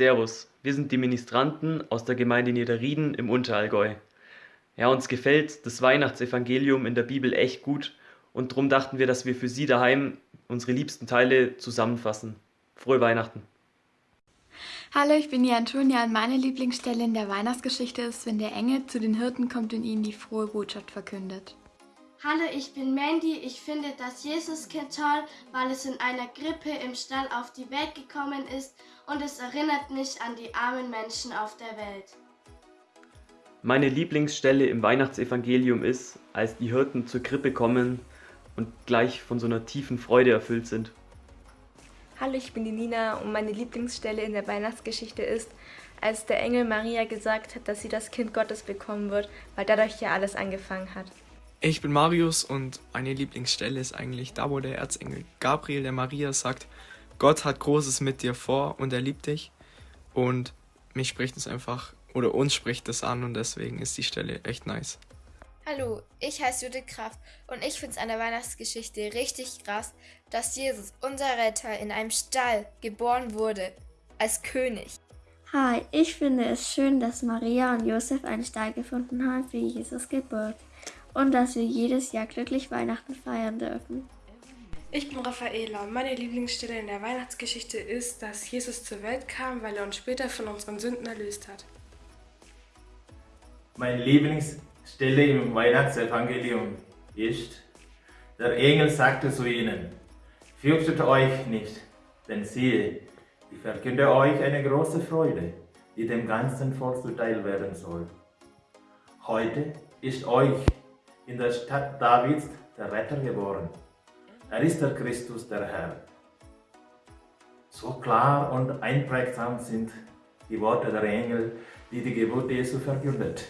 Servus, wir sind die Ministranten aus der Gemeinde Niederrieden im Unterallgäu. Ja, uns gefällt das Weihnachtsevangelium in der Bibel echt gut und darum dachten wir, dass wir für Sie daheim unsere liebsten Teile zusammenfassen. Frohe Weihnachten! Hallo, ich bin die Antonia und meine Lieblingsstelle in der Weihnachtsgeschichte ist, wenn der Engel zu den Hirten kommt und ihnen die frohe Botschaft verkündet. Hallo, ich bin Mandy. Ich finde das Jesuskind toll, weil es in einer Grippe im Stall auf die Welt gekommen ist und es erinnert mich an die armen Menschen auf der Welt. Meine Lieblingsstelle im Weihnachtsevangelium ist, als die Hirten zur Krippe kommen und gleich von so einer tiefen Freude erfüllt sind. Hallo, ich bin die Nina und meine Lieblingsstelle in der Weihnachtsgeschichte ist, als der Engel Maria gesagt hat, dass sie das Kind Gottes bekommen wird, weil dadurch ja alles angefangen hat. Ich bin Marius und meine Lieblingsstelle ist eigentlich da, wo der Erzengel Gabriel der Maria sagt, Gott hat Großes mit dir vor und er liebt dich. Und mich spricht es einfach, oder uns spricht es an und deswegen ist die Stelle echt nice. Hallo, ich heiße Judith Kraft und ich finde es an der Weihnachtsgeschichte richtig krass, dass Jesus, unser Retter, in einem Stall geboren wurde, als König. Hi, ich finde es schön, dass Maria und Josef einen Stall gefunden haben für Jesus Geburt und dass wir jedes Jahr glücklich Weihnachten feiern dürfen. Ich bin Raffaela. Meine Lieblingsstelle in der Weihnachtsgeschichte ist, dass Jesus zur Welt kam, weil er uns später von unseren Sünden erlöst hat. Meine Lieblingsstelle im Weihnachtsevangelium ist, der Engel sagte zu ihnen, Fürchtet euch nicht, denn siehe, ich verkünde euch eine große Freude, die dem ganzen Volk zuteil werden soll. Heute ist euch in der Stadt Davids der Retter geboren. Er ist der Christus, der Herr. So klar und einprägsam sind die Worte der Engel, die die Geburt Jesu verkündet.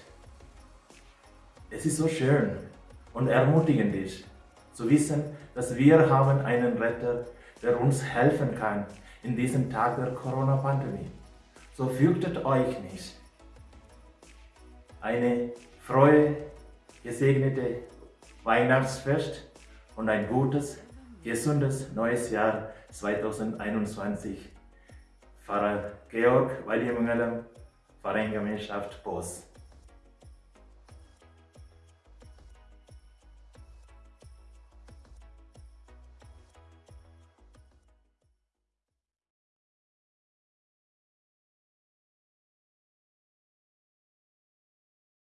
Es ist so schön und ermutigend ist, zu wissen, dass wir haben einen Retter, der uns helfen kann in diesem Tag der Corona-Pandemie. So fürchtet euch nicht. Eine frohe gesegnete Weihnachtsfest und ein gutes, gesundes neues Jahr 2021. Pfarrer Georg Wallimangalam, Pfarrergemeinschaft Boss.